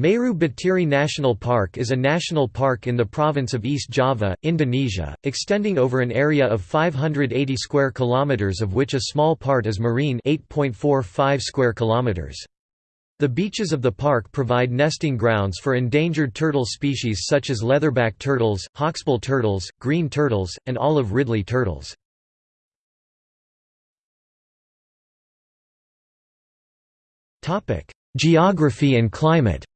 Meru Betiri National Park is a national park in the province of East Java, Indonesia, extending over an area of 580 square kilometers of which a small part is marine 8.45 square kilometers. The beaches of the park provide nesting grounds for endangered turtle species such as leatherback turtles, hawksbill turtles, green turtles, and olive ridley turtles. Geography and climate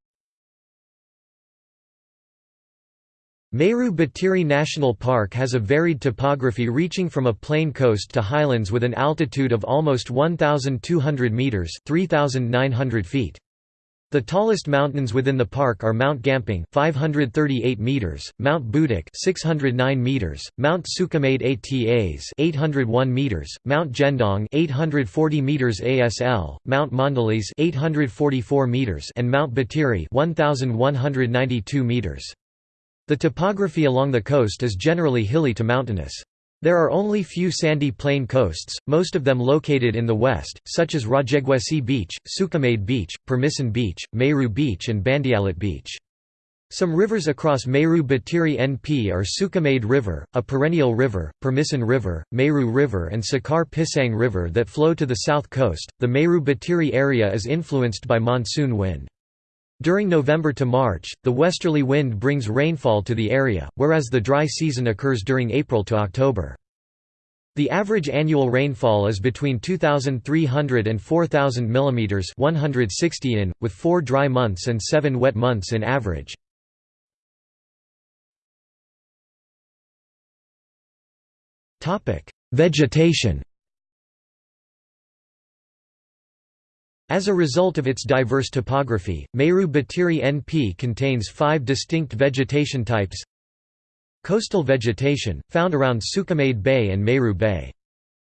Meru Betiri National Park has a varied topography reaching from a plain coast to highlands with an altitude of almost 1,200 metres 3,900 feet. The tallest mountains within the park are Mount Gamping 538 meters, Mount Budak 609 meters, Mount Sukamade Atas 801 meters, Mount Jendong 840 meters ASL, Mount Mandilis 844 meters and Mount Betiri 1192 meters. The topography along the coast is generally hilly to mountainous. There are only few sandy plain coasts, most of them located in the west, such as Rajegwesi Beach, Sukamade Beach, Permisan Beach, Meru Beach and Bandealit Beach. Some rivers across Meru Betiri NP are Sukamade River, a perennial river, Permisan River, Meru River, and Sakar Pisang River that flow to the south coast. The Meru Betiri area is influenced by monsoon wind. During November to March, the westerly wind brings rainfall to the area, whereas the dry season occurs during April to October. The average annual rainfall is between 2,300 and 4,000 mm 160 in, with four dry months and seven wet months in average. Vegetation As a result of its diverse topography, Meru Betiri NP contains five distinct vegetation types Coastal vegetation, found around Sukamade Bay and Meru Bay.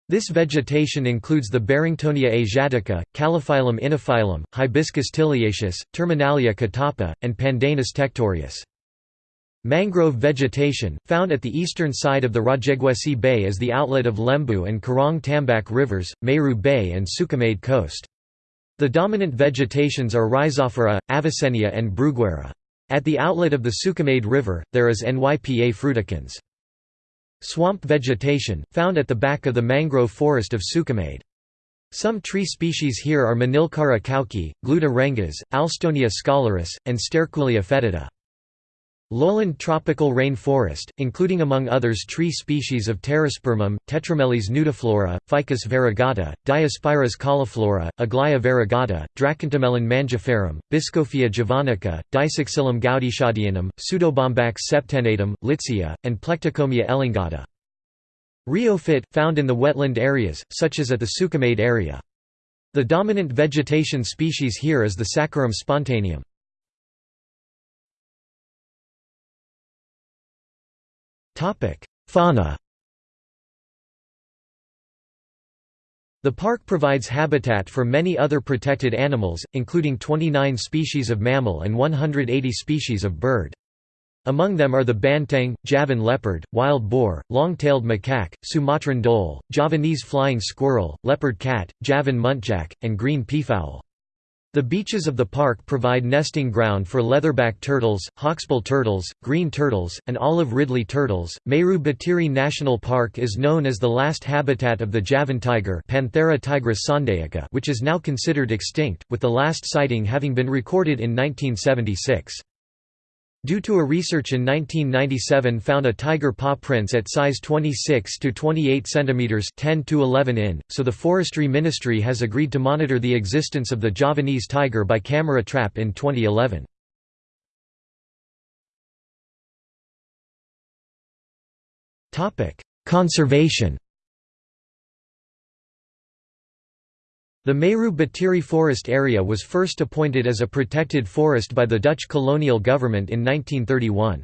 This vegetation includes the Barringtonia asiatica, Calophyllum inophyllum, Hibiscus tiliaceus, Terminalia catappa, and Pandanus tectorius. Mangrove vegetation, found at the eastern side of the Rajegwesi Bay as the outlet of Lembu and Karang Tambak rivers, Meru Bay and Sukamade coast. The dominant vegetations are Rhizophora, Avicennia and Bruguiera. At the outlet of the Sukamade River, there is Nypa fruticans. Swamp vegetation, found at the back of the mangrove forest of Sukamade. Some tree species here are Manilkara kauki, Gluta rengas, Alstonia scholaris, and Sterculia fetida. Lowland tropical rainforest, including among others tree species of Pterospermum, Tetrameles nudiflora, Ficus variegata, Diospyros cauliflora, Aglaia variegata, Dracontomelon mangiferum, Bischofia javanica, Dysoxylum gaudichaudianum, Pseudobombax septennatum, Litsea, and Plectocomia elongata. Rheophyte, found in the wetland areas, such as at the Sukamade area. The dominant vegetation species here is the Saccharum spontaneum. Fauna The park provides habitat for many other protected animals, including 29 species of mammal and 180 species of bird. Among them are the banteng, Javan leopard, wild boar, long-tailed macaque, Sumatran dhole, Javanese flying squirrel, leopard cat, Javan muntjac, and green peafowl. The beaches of the park provide nesting ground for leatherback turtles, hawksbill turtles, green turtles, and olive ridley turtles. Meru Betiri National Park is known as the last habitat of the Javan tiger, Panthera tigris sondaica, which is now considered extinct, with the last sighting having been recorded in 1976. Due to a research in 1997 found a tiger paw prints at size 26 to 28 cm 10 to 11 in, so the Forestry Ministry has agreed to monitor the existence of the Javanese tiger by camera trap in 2011. Conservation The Meru Betiri forest area was first appointed as a protected forest by the Dutch colonial government in 1931.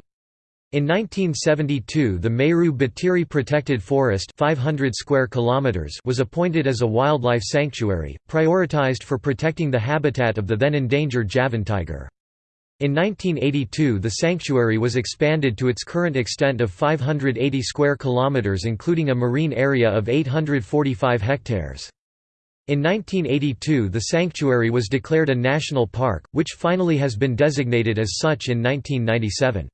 In 1972 the Meru Betiri Protected Forest 500 square kilometers was appointed as a wildlife sanctuary, prioritized for protecting the habitat of the then endangered Javan tiger. In 1982 the sanctuary was expanded to its current extent of 580 square kilometers including a marine area of 845 hectares. In 1982 the sanctuary was declared a national park, which finally has been designated as such in 1997.